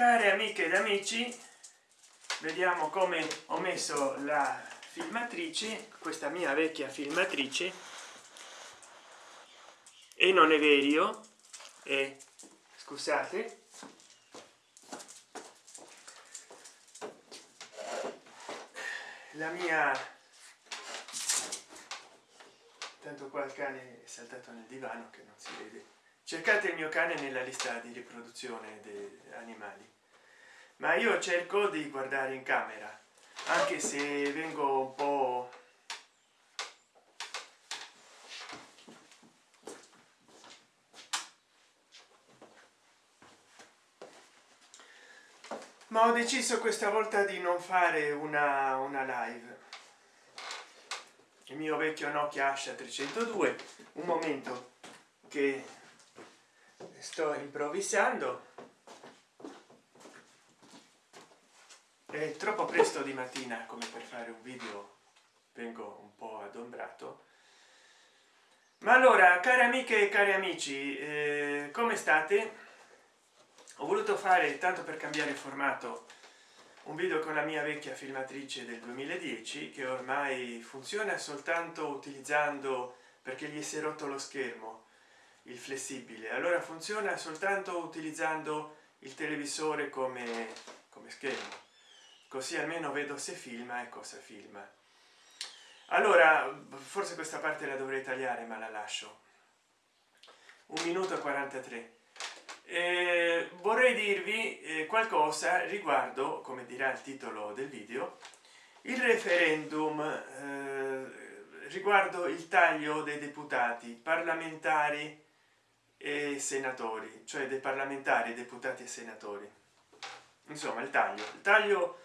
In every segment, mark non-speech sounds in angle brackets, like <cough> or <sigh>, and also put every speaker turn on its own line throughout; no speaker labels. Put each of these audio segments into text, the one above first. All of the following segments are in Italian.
care amiche ed amici vediamo come ho messo la filmatrice questa mia vecchia filmatrice. E non è vero e scusate. La mia tanto qua il cane è saltato nel divano che non si vede cercate il mio cane nella lista di riproduzione dei animali. Ma io cerco di guardare in camera anche se vengo un po ma ho deciso questa volta di non fare una, una live. Il mio vecchio nokia asha 302 un momento che sto improvvisando. È troppo presto di mattina come per fare un video. Vengo un po adombrato. Ma allora cari amiche e cari amici eh, come state? Ho voluto fare tanto per cambiare formato un video con la mia vecchia filmatrice del 2010 che ormai funziona soltanto utilizzando perché gli si è rotto lo schermo il flessibile. Allora funziona soltanto utilizzando il televisore come, come schermo. Così almeno vedo se filma e cosa filma. Allora forse questa parte la dovrei tagliare ma la lascio. Un minuto e 43 eh, vorrei dirvi eh, qualcosa riguardo come dirà il titolo del video il referendum eh, riguardo il taglio dei deputati parlamentari e senatori cioè dei parlamentari deputati e senatori. Insomma il taglio. Il taglio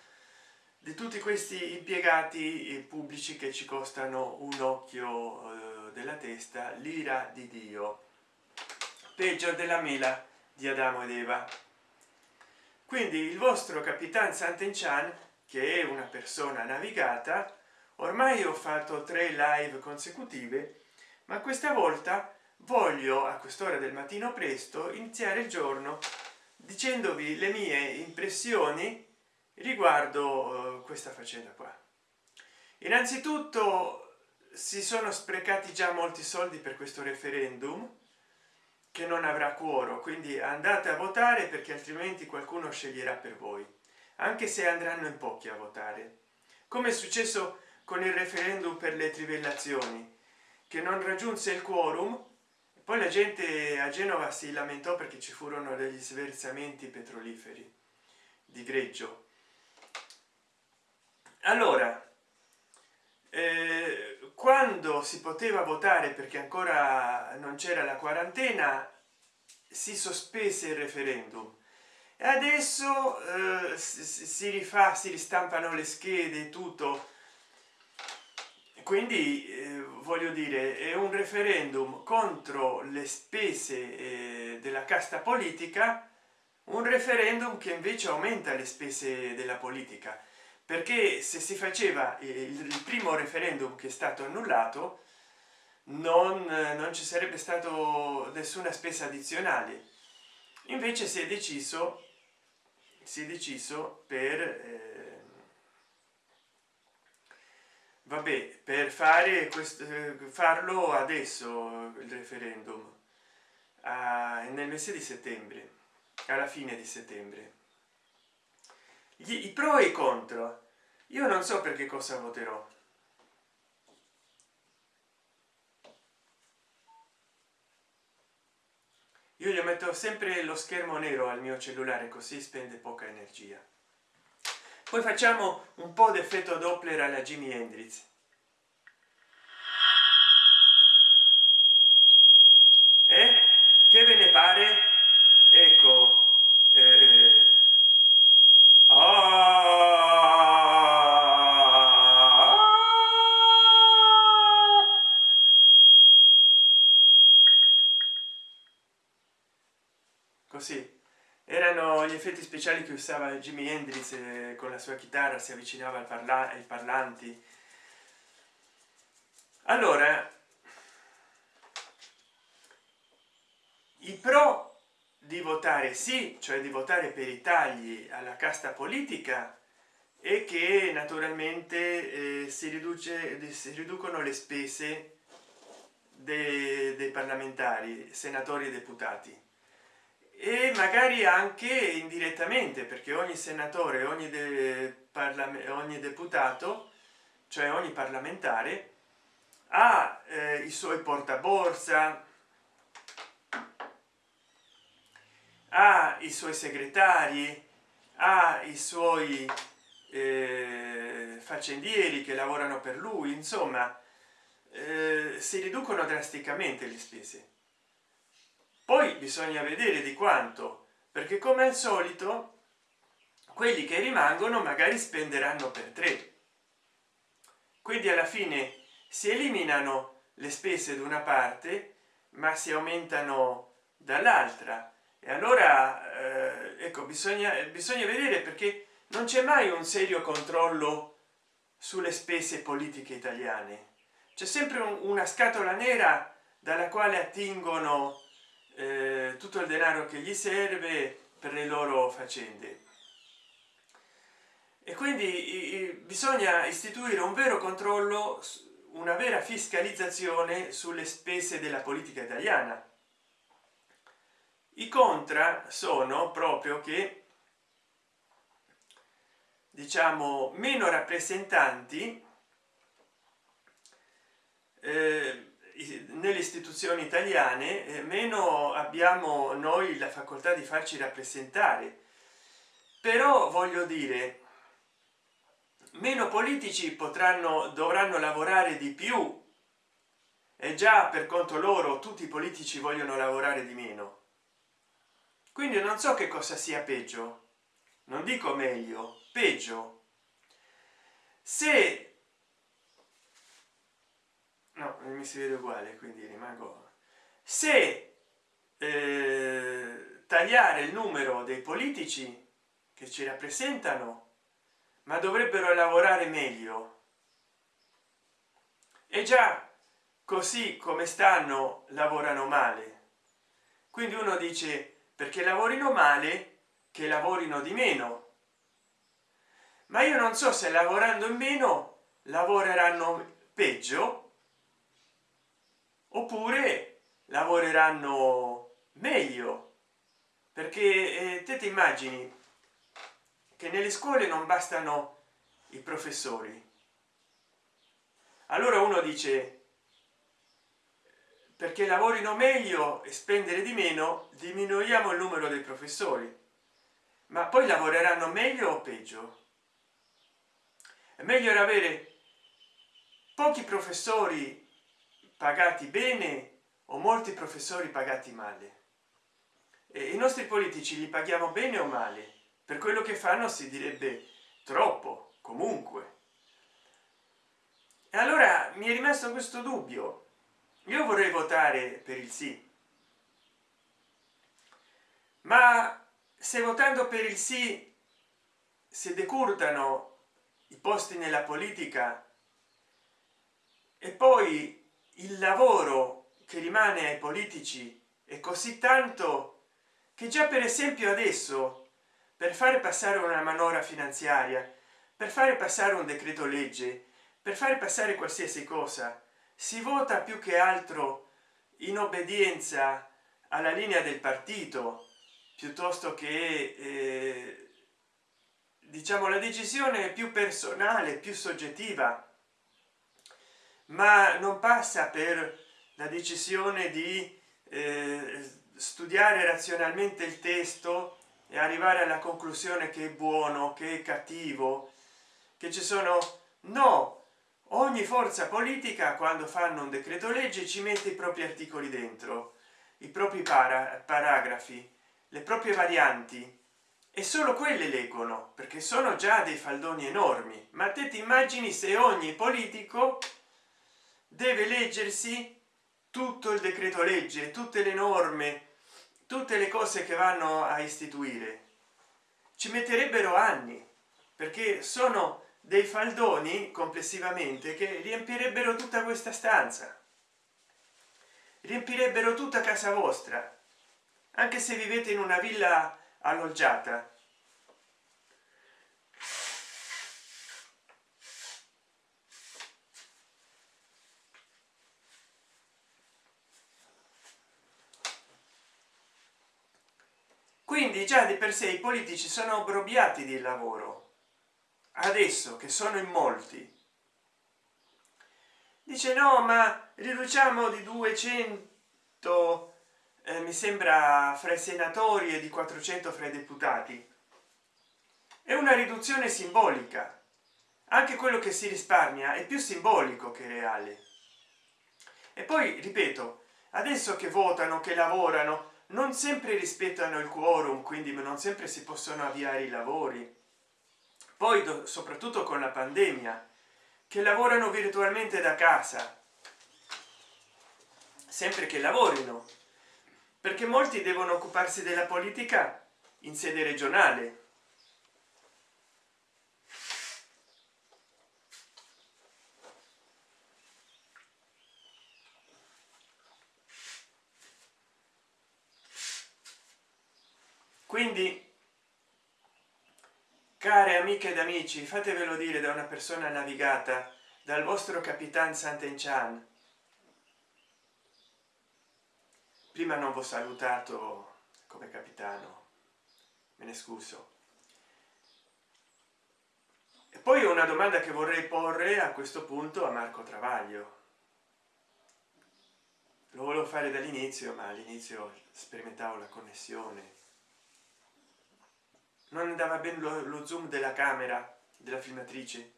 di tutti questi impiegati pubblici che ci costano un occhio eh, della testa l'ira di dio. Peggio della mela di adamo ed eva. Quindi il vostro capitan sant'enchan che è una persona navigata ormai ho fatto tre live consecutive ma questa volta voglio a quest'ora del mattino presto iniziare il giorno dicendovi le mie impressioni riguardo uh, questa faccenda qua. Innanzitutto si sono sprecati già molti soldi per questo referendum che non avrà cuoro quindi andate a votare perché altrimenti qualcuno sceglierà per voi anche se andranno in pochi a votare. Come è successo con il referendum per le trivellazioni che non raggiunse il quorum poi la gente a genova si lamentò perché ci furono degli sversamenti petroliferi di greggio. Allora eh, quando si poteva votare perché ancora non c'era la quarantena si sospese il referendum. E adesso eh, si rifà si ristampano le schede tutto. Quindi eh, voglio dire è un referendum contro le spese eh, della casta politica un referendum che invece aumenta le spese della politica. Perché se si faceva il primo referendum che è stato annullato non, non ci sarebbe stato nessuna spesa addizionale. Invece si è deciso si è deciso per eh, vabbè per fare questo farlo adesso il referendum a, nel mese di settembre alla fine di settembre. Gli, i pro e i contro. Io non so per che cosa voterò. Io gli metto sempre lo schermo nero al mio cellulare così spende poca energia poi facciamo un po d'effetto doppler alla jimi hendrix eh? che ve ne pare ecco eh, così erano gli effetti speciali che usava Jimi Hendrix eh, con la sua chitarra si avvicinava al parla ai parlanti. Allora i pro di votare sì cioè di votare per i tagli alla casta politica e che naturalmente eh, si riduce si riducono le spese dei, dei parlamentari senatori e deputati e magari anche indirettamente perché ogni senatore ogni, de, ogni deputato cioè ogni parlamentare ha eh, i suoi portaborsa ha i suoi segretari ha i suoi eh, faccendieri che lavorano per lui insomma eh, si riducono drasticamente le spese poi bisogna vedere di quanto perché come al solito quelli che rimangono magari spenderanno per tre. Quindi alla fine si eliminano le spese da una parte ma si aumentano dall'altra. E allora eh, ecco bisogna bisogna vedere perché non c'è mai un serio controllo sulle spese politiche italiane. C'è sempre un, una scatola nera dalla quale attingono eh, tutto il denaro che gli serve per le loro faccende. E quindi bisogna istituire un vero controllo una vera fiscalizzazione sulle spese della politica italiana. I contra sono proprio che diciamo meno rappresentanti eh, nelle istituzioni italiane eh, meno abbiamo noi la facoltà di farci rappresentare. Però voglio dire meno politici potranno dovranno lavorare di più. E già per conto loro tutti i politici vogliono lavorare di meno. Quindi non so che cosa sia peggio. Non dico meglio peggio. Se no mi si vede uguale quindi rimango. Se eh, tagliare il numero dei politici che ci rappresentano ma dovrebbero lavorare meglio e già così come stanno lavorano male. Quindi uno dice perché lavorino male che lavorino di meno. Ma io non so se lavorando in meno lavoreranno peggio oppure lavoreranno meglio. Perché eh, te ti immagini che nelle scuole non bastano i professori. Allora uno dice perché lavorino meglio e spendere di meno diminuiamo il numero dei professori. Ma poi lavoreranno meglio o peggio? È meglio avere pochi professori pagati bene o molti professori pagati male. E i nostri politici li paghiamo bene o male? Per quello che fanno si direbbe troppo comunque. E allora mi è rimasto questo dubbio. Io vorrei votare per il sì. Ma se votando per il sì si decurtano i posti nella politica e poi il lavoro che rimane ai politici è così tanto che già per esempio adesso per fare passare una manovra finanziaria per fare passare un decreto legge per fare passare qualsiasi cosa si vota più che altro in obbedienza alla linea del partito piuttosto che eh, diciamo la decisione più personale più soggettiva ma non passa per la decisione di eh, studiare razionalmente il testo e arrivare alla conclusione che è buono che è cattivo che ci sono no. Ogni forza politica quando fanno un decreto legge ci mette i propri articoli dentro i propri para paragrafi le proprie varianti. E solo quelle leggono perché sono già dei faldoni enormi. Ma te ti immagini se ogni politico deve leggersi tutto il decreto legge tutte le norme tutte le cose che vanno a istituire. Ci metterebbero anni perché sono dei faldoni complessivamente che riempirebbero tutta questa stanza. Riempirebbero tutta casa vostra anche se vivete in una villa alloggiata già di per sé i politici sono obbrobiati di lavoro adesso che sono in molti. Dice no ma riduciamo di 200 eh, mi sembra fra i senatori e di 400 fra i deputati. È una riduzione simbolica. Anche quello che si risparmia è più simbolico che reale. E poi ripeto adesso che votano che lavorano non sempre rispettano il quorum quindi non sempre si possono avviare i lavori. Poi soprattutto con la pandemia che lavorano virtualmente da casa sempre che lavorino perché molti devono occuparsi della politica in sede regionale quindi care amiche ed amici fatevelo dire da una persona navigata dal vostro capitan Sant'Enchan prima non vi ho salutato come capitano me ne scuso. E poi una domanda che vorrei porre a questo punto a marco travaglio. Lo volevo fare dall'inizio ma all'inizio sperimentavo la connessione non andava bene lo, lo zoom della camera della filmatrice.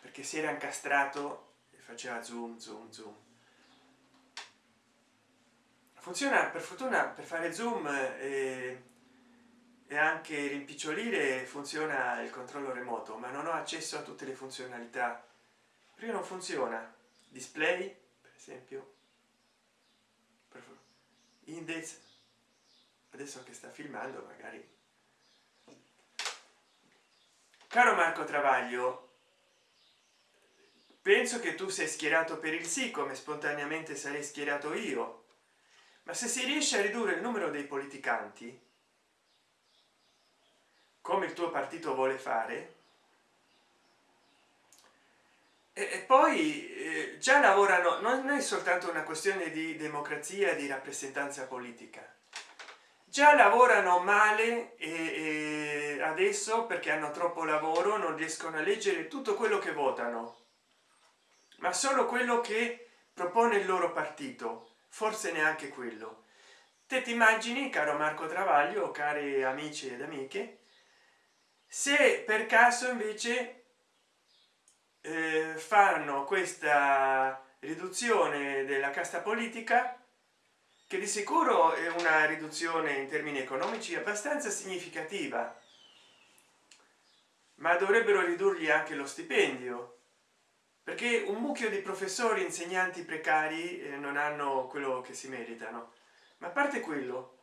Perché si era incastrato e faceva zoom zoom zoom. Funziona per fortuna per fare zoom e, e anche rimpicciolire funziona il controllo remoto ma non ho accesso a tutte le funzionalità. Perché non funziona? Display per esempio. Index. Adesso che sta filmando magari caro marco travaglio penso che tu sei schierato per il sì come spontaneamente sarei schierato io. Ma se si riesce a ridurre il numero dei politicanti come il tuo partito vuole fare e, poi eh, già lavorano non è soltanto una questione di democrazia di rappresentanza politica già lavorano male e, e adesso perché hanno troppo lavoro non riescono a leggere tutto quello che votano. Ma solo quello che propone il loro partito. Forse neanche quello. Te ti immagini caro marco travaglio cari amici ed amiche se per caso invece eh, fanno questa riduzione della casta politica che di sicuro è una riduzione in termini economici abbastanza significativa ma dovrebbero ridurgli anche lo stipendio perché un mucchio di professori insegnanti precari eh, non hanno quello che si meritano. Ma a parte quello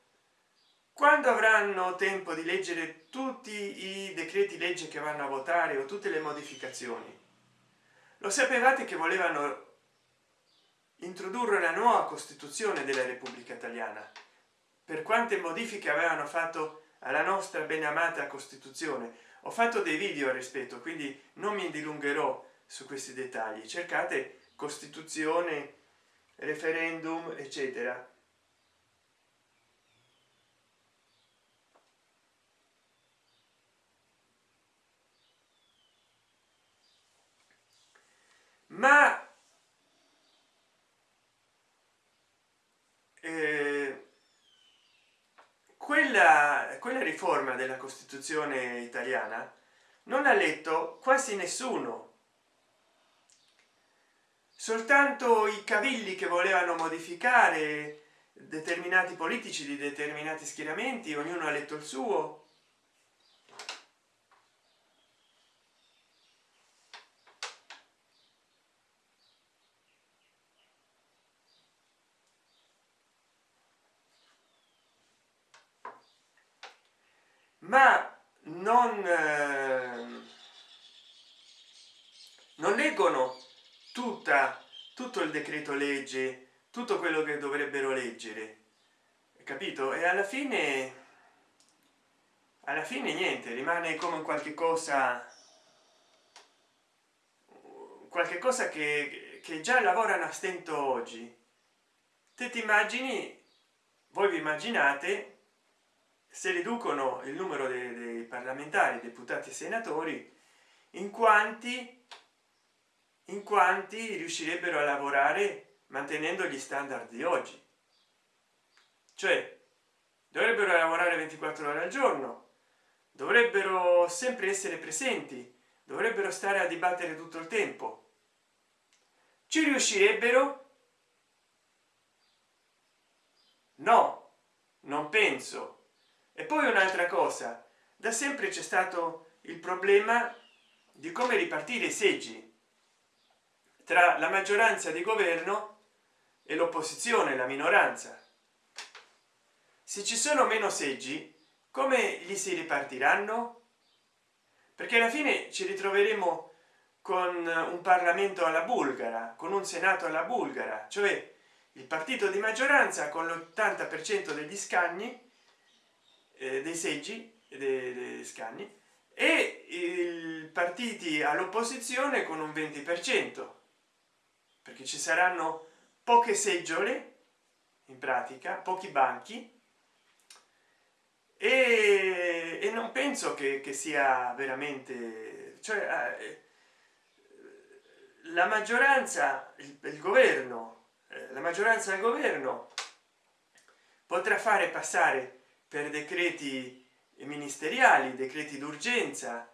quando avranno tempo di leggere tutti i decreti legge che vanno a votare o tutte le modificazioni lo sapevate che volevano introdurre la nuova costituzione della repubblica italiana. Per quante modifiche avevano fatto alla nostra ben amata costituzione. Ho fatto dei video al rispetto quindi non mi dilungherò su questi dettagli. Cercate costituzione referendum eccetera. Ma eh, quella quella riforma della costituzione italiana non ha letto quasi nessuno. Soltanto i cavilli che volevano modificare determinati politici di determinati schieramenti ognuno ha letto il suo ma non eh, non leggono tutta tutto il decreto legge tutto quello che dovrebbero leggere capito? E alla fine alla fine niente rimane come qualche cosa qualche cosa che, che già lavorano a stento oggi. Te ti immagini voi vi immaginate se riducono il numero dei, dei parlamentari deputati e senatori in quanti in quanti riuscirebbero a lavorare mantenendo gli standard di oggi? Cioè dovrebbero lavorare 24 ore al giorno dovrebbero sempre essere presenti dovrebbero stare a dibattere tutto il tempo. Ci riuscirebbero? No non penso e poi un'altra cosa. Da sempre c'è stato il problema di come ripartire i seggi tra la maggioranza di governo e l'opposizione la minoranza. Se ci sono meno seggi come gli si ripartiranno? Perché alla fine ci ritroveremo con un parlamento alla bulgara con un senato alla bulgara cioè il partito di maggioranza con l'80 per cento degli scagni eh, dei seggi dei, dei scagni e i partiti all'opposizione con un 20 per cento perché ci saranno poche seggiole in pratica pochi banchi e, e non penso che, che, sia veramente cioè eh, la maggioranza il, il governo eh, la maggioranza del governo potrà fare passare per decreti ministeriali decreti d'urgenza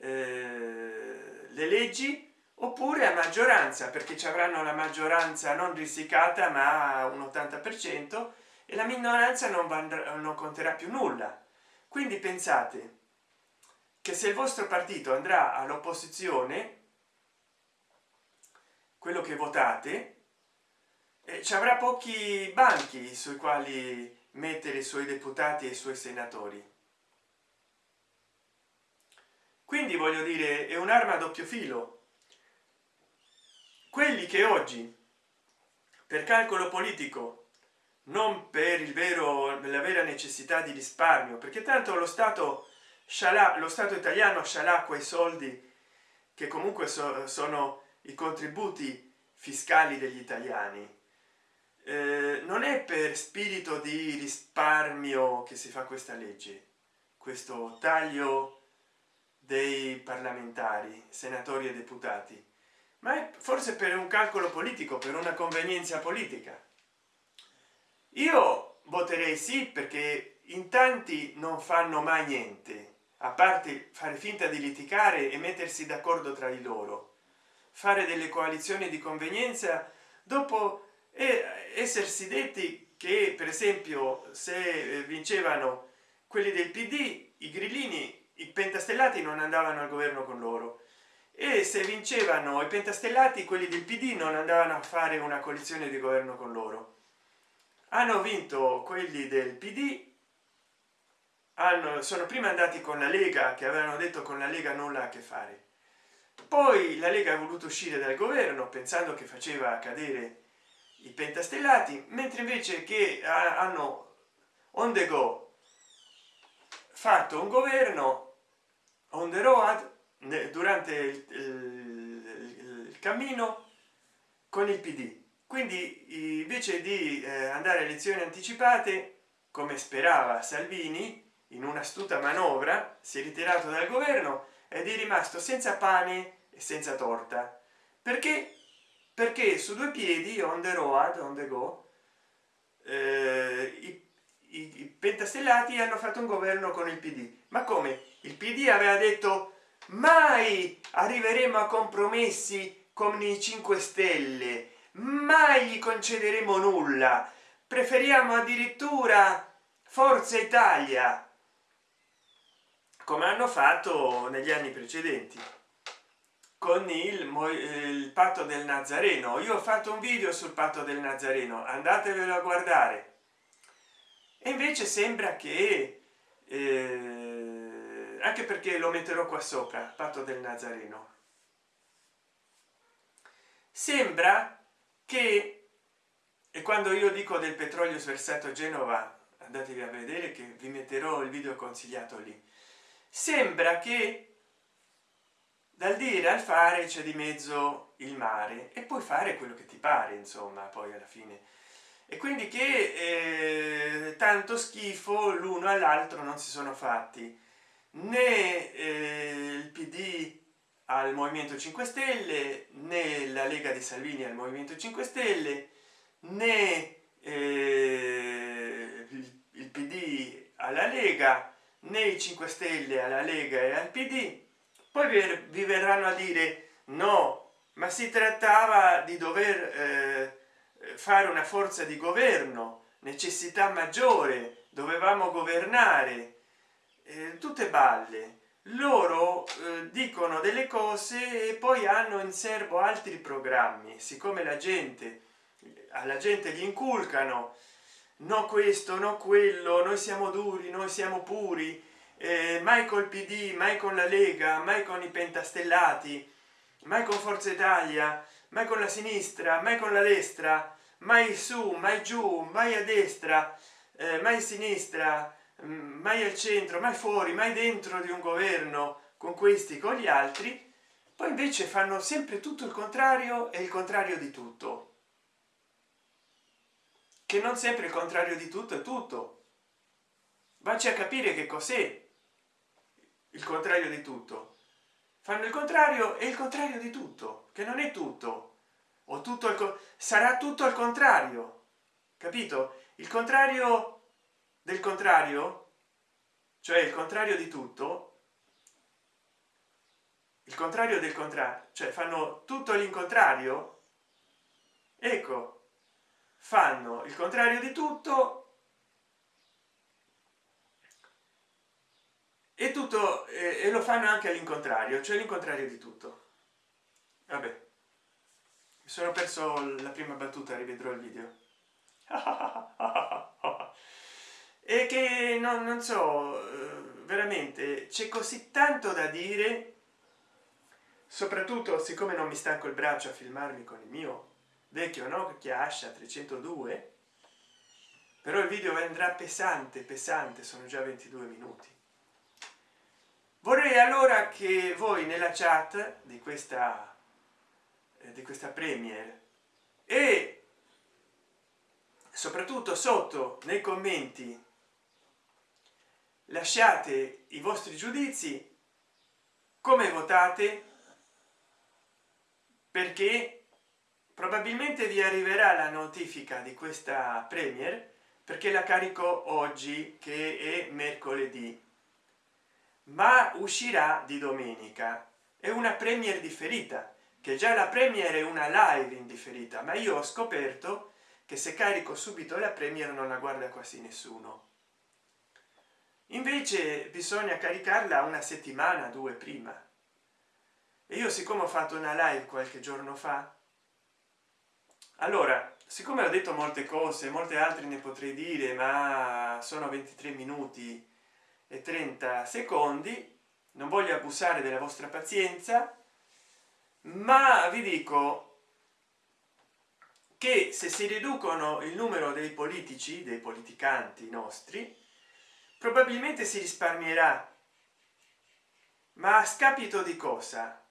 eh, le leggi oppure a maggioranza perché ci avranno la maggioranza non risicata ma un 80 per cento e la minoranza non, andrà, non conterà più nulla. Quindi pensate che se il vostro partito andrà all'opposizione quello che votate eh, ci avrà pochi banchi sui quali mettere i suoi deputati e i suoi senatori. Quindi voglio dire è un'arma a doppio filo. Quelli che oggi per calcolo politico non per il vero la vera necessità di risparmio perché tanto lo stato scialà lo stato italiano scialà quei soldi che comunque so, sono i contributi fiscali degli italiani eh, non è per spirito di risparmio che si fa questa legge questo taglio dei parlamentari senatori e deputati ma è forse per un calcolo politico per una convenienza politica. Io voterei sì perché in tanti non fanno mai niente a parte fare finta di litigare e mettersi d'accordo tra di loro fare delle coalizioni di convenienza dopo essersi detti che per esempio se vincevano quelli del pd i grillini i pentastellati non andavano al governo con loro. E se vincevano i pentastellati quelli del pd non andavano a fare una coalizione di governo con loro. Hanno vinto quelli del pd hanno sono prima andati con la lega che avevano detto con la lega nulla a che fare. Poi la lega ha voluto uscire dal governo pensando che faceva cadere i pentastellati mentre invece che hanno on the go fatto un governo on the road durante il, il, il cammino con il pd quindi invece di eh, andare a elezioni anticipate come sperava salvini in un'astuta manovra si è ritirato dal governo ed è rimasto senza pane e senza torta. Perché perché su due piedi on the road on the go eh, i, i, i pentastellati hanno fatto un governo con il pd ma come? Il pd aveva detto mai arriveremo a compromessi con i 5 stelle. Mai gli concederemo nulla. Preferiamo addirittura forza italia. Come hanno fatto negli anni precedenti con il, il patto del nazareno. Io ho fatto un video sul patto del nazareno andatevelo a guardare. E invece sembra che eh, anche perché lo metterò qua sopra patto del nazareno. Sembra che e quando io dico del petrolio sversato genova andatevi a vedere che vi metterò il video consigliato lì. Sembra che dal dire al fare c'è di mezzo il mare e puoi fare quello che ti pare insomma poi alla fine. E quindi che eh, tanto schifo l'uno all'altro non si sono fatti. Né eh, il pd al movimento 5 stelle né la lega di salvini al movimento 5 stelle né eh, il, il pd alla lega né i 5 stelle alla lega e al pd poi vi verranno a dire no ma si trattava di dover eh, fare una forza di governo necessità maggiore dovevamo governare eh, tutte balle. Loro eh, dicono delle cose e poi hanno in serbo altri programmi. Siccome la gente alla gente gli inculcano no questo no quello noi siamo duri noi siamo puri eh, mai col pd mai con la lega mai con i pentastellati mai con forza italia mai con la sinistra mai con la destra mai su mai giù mai a destra eh, mai a sinistra mm, mai al centro mai fuori mai dentro di un governo con questi con gli altri. Poi invece fanno sempre tutto il contrario e il contrario di tutto. Che non sempre il contrario di tutto è tutto. Vacci a capire che cos'è il contrario di tutto. Fanno il contrario e il contrario di tutto che non è tutto. O tutto il sarà tutto al contrario. Capito? Il contrario del contrario cioè il contrario di tutto il contrario del contrario cioè fanno tutto l'incontrario ecco fanno il contrario di tutto e tutto e lo fanno anche all'incontrario cioè l'incontrario di tutto. Vabbè. Mi sono perso la prima battuta rivedrò il video. <laughs> E che non, non so eh, veramente c'è così tanto da dire soprattutto siccome non mi stanco il braccio a filmarmi con il mio vecchio no chiascia 302 però il video andrà pesante pesante sono già 22 minuti vorrei allora che voi nella chat di questa eh, di questa premier e soprattutto sotto nei commenti lasciate i vostri giudizi come votate perché probabilmente vi arriverà la notifica di questa premier perché la carico oggi che è mercoledì ma uscirà di domenica. È una premier differita che già la premier è una live indifferita ma io ho scoperto che se carico subito la premier non la guarda quasi nessuno. Invece bisogna caricarla una settimana due prima. E io siccome ho fatto una live qualche giorno fa allora siccome ho detto molte cose molte altre ne potrei dire ma sono 23 minuti e 30 secondi. Non voglio abusare della vostra pazienza ma vi dico che se si riducono il numero dei politici dei politicanti nostri probabilmente si risparmierà. Ma a scapito di cosa?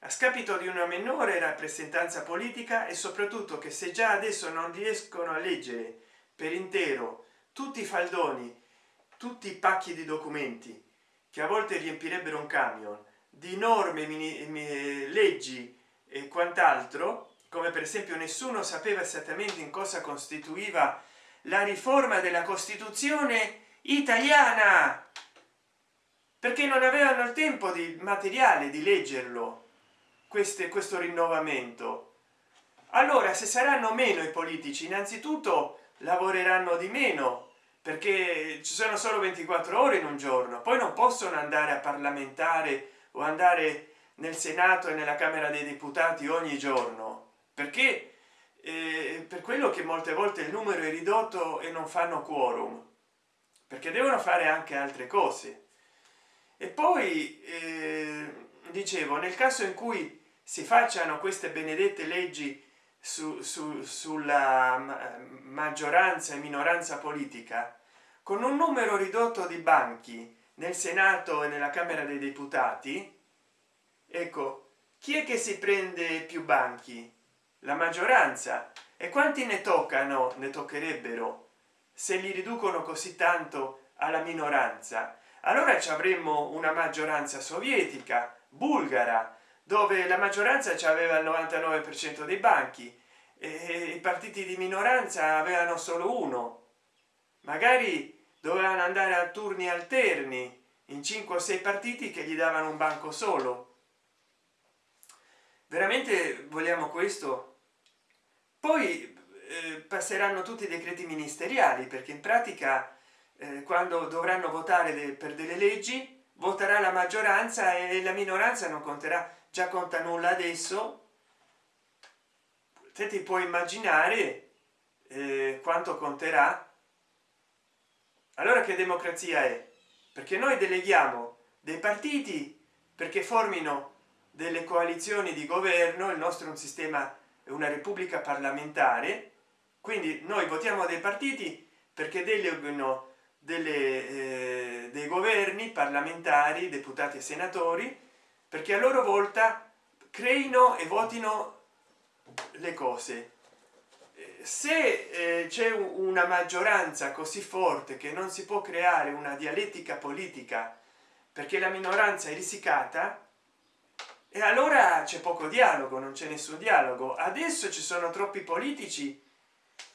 A scapito di una minore rappresentanza politica e soprattutto che se già adesso non riescono a leggere per intero tutti i faldoni tutti i pacchi di documenti che a volte riempirebbero un camion di norme leggi e quant'altro come per esempio nessuno sapeva esattamente in cosa costituiva la riforma della costituzione italiana perché non avevano il tempo di materiale di leggerlo queste questo rinnovamento. Allora se saranno meno i politici innanzitutto lavoreranno di meno perché ci sono solo 24 ore in un giorno poi non possono andare a parlamentare o andare nel senato e nella camera dei deputati ogni giorno. Perché? Eh, per quello che molte volte il numero è ridotto e non fanno quorum perché devono fare anche altre cose. E poi eh, dicevo nel caso in cui si facciano queste benedette leggi su, su, sulla maggioranza e minoranza politica con un numero ridotto di banchi nel senato e nella camera dei deputati ecco chi è che si prende più banchi? La maggioranza. E quanti ne toccano ne toccherebbero se li riducono così tanto alla minoranza? Allora ci avremmo una maggioranza sovietica bulgara dove la maggioranza aveva il 99 per cento dei banchi e i partiti di minoranza avevano solo uno. Magari dovevano andare a turni alterni in 5 o 6 partiti che gli davano un banco solo. Veramente vogliamo questo? Poi eh, passeranno tutti i decreti ministeriali perché in pratica eh, quando dovranno votare de per delle leggi voterà la maggioranza e la minoranza non conterà già conta nulla adesso. Te ti puoi immaginare eh, quanto conterà. Allora che democrazia è? Perché noi deleghiamo dei partiti perché formino delle coalizioni di governo il nostro è un sistema è una repubblica parlamentare. Quindi noi votiamo dei partiti perché delegano delle eh, dei governi parlamentari deputati e senatori perché a loro volta creino e votino le cose. Se eh, c'è una maggioranza così forte che non si può creare una dialettica politica perché la minoranza è risicata e allora c'è poco dialogo non c'è nessun dialogo. Adesso ci sono troppi politici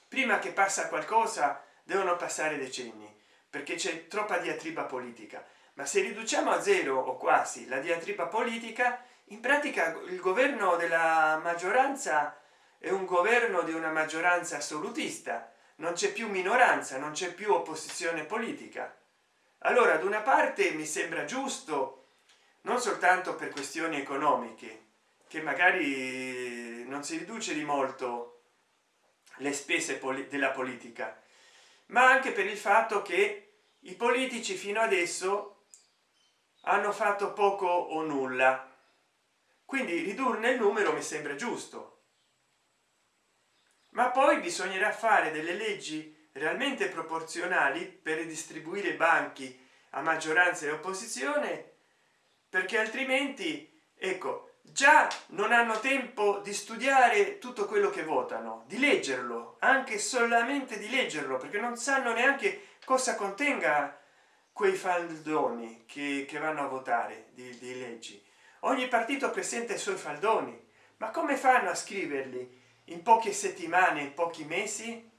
prima che passa qualcosa devono passare decenni perché c'è troppa diatriba politica ma se riduciamo a zero o quasi la diatriba politica in pratica il governo della maggioranza è un governo di una maggioranza assolutista. Non c'è più minoranza non c'è più opposizione politica. Allora ad una parte mi sembra giusto non soltanto per questioni economiche che magari non si riduce di molto le spese della politica ma anche per il fatto che i politici fino adesso hanno fatto poco o nulla. Quindi ridurne il numero mi sembra giusto. Ma poi bisognerà fare delle leggi realmente proporzionali per distribuire banchi a maggioranza e opposizione perché altrimenti ecco già non hanno tempo di studiare tutto quello che votano di leggerlo anche solamente di leggerlo perché non sanno neanche cosa contenga quei faldoni che, che vanno a votare di, di leggi. Ogni partito presenta i suoi faldoni. Ma come fanno a scriverli? In poche settimane in pochi mesi?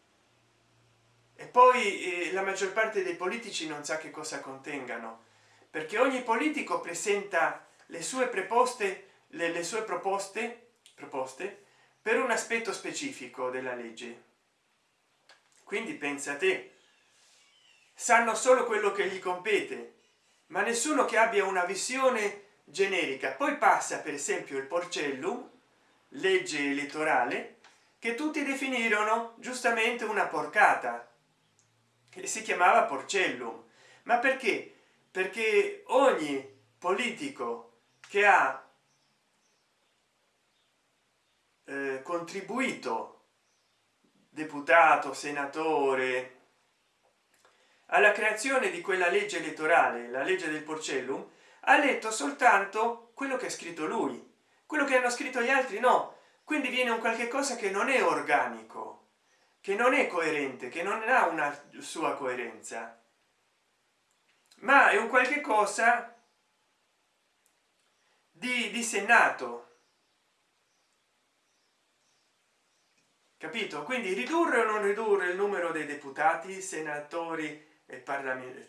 E poi eh, la maggior parte dei politici non sa che cosa contengano perché ogni politico presenta le sue preposte le, le sue proposte proposte per un aspetto specifico della legge. Quindi pensa te sanno solo quello che gli compete ma nessuno che abbia una visione generica. Poi passa per esempio il porcellum legge elettorale che tutti definirono giustamente una porcata che si chiamava porcellum. Ma perché? Perché ogni politico che ha eh, contribuito deputato senatore alla creazione di quella legge elettorale la legge del porcellum ha letto soltanto quello che ha scritto lui. Quello che hanno scritto gli altri no. Quindi viene un qualche cosa che non è organico che non è coerente che non ha una sua coerenza. Ma è un qualche cosa di dissennato capito? Quindi ridurre o non ridurre il numero dei deputati senatori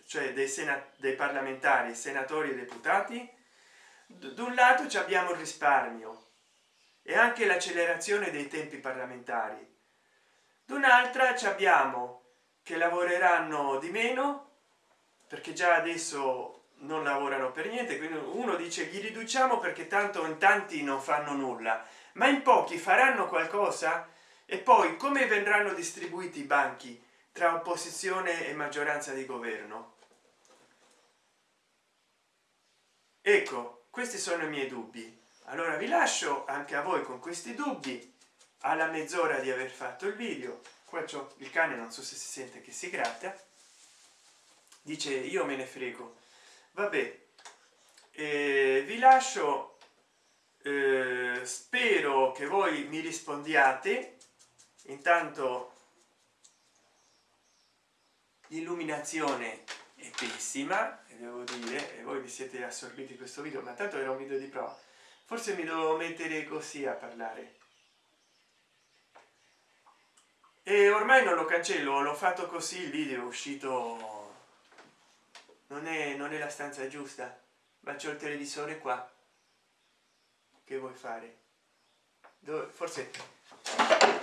cioè dei, dei parlamentari senatori e deputati. Da un lato ci abbiamo il risparmio e anche l'accelerazione dei tempi parlamentari. D'un'altra ci abbiamo che lavoreranno di meno perché già adesso non lavorano per niente quindi uno dice gli riduciamo perché tanto in tanti non fanno nulla ma in pochi faranno qualcosa? E poi come verranno distribuiti i banchi tra opposizione e maggioranza di governo? Ecco questi sono i miei dubbi. Allora vi lascio anche a voi con questi dubbi. Alla mezz'ora di aver fatto il video. Qua c'è il cane non so se si sente che si gratta. Dice io me ne frego. Vabbè eh, vi lascio eh, spero che voi mi rispondiate. Intanto l'illuminazione è pessima devo dire e voi vi siete assorbiti questo video ma tanto era un video di prova. Forse mi devo mettere così a parlare. E ormai non lo cancello l'ho fatto così il video è uscito. Non è non è la stanza giusta. Ma c'è il televisore qua. Che vuoi fare? Dove, forse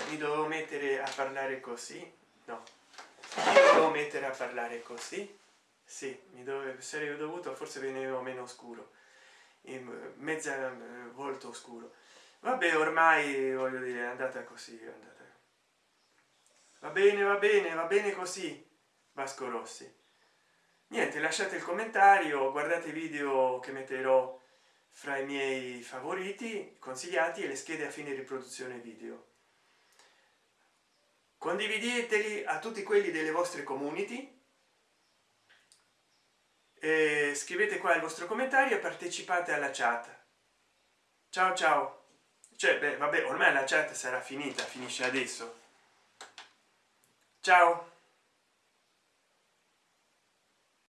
mi devo mettere a parlare così? No devo mettere a parlare così? Sì mi dove sarei dovuto forse venevo meno scuro in mezza eh, volto oscuro. Vabbè ormai voglio dire è andata così è andata. Va bene va bene va bene così vasco rossi. Niente lasciate il commentario guardate i video che metterò fra i miei favoriti consigliati e le schede a fine riproduzione video condivideteli a tutti quelli delle vostre community. E scrivete qua il vostro commentario e partecipate alla chat. Ciao ciao. Cioè beh, vabbè ormai la chat sarà finita finisce adesso. Ciao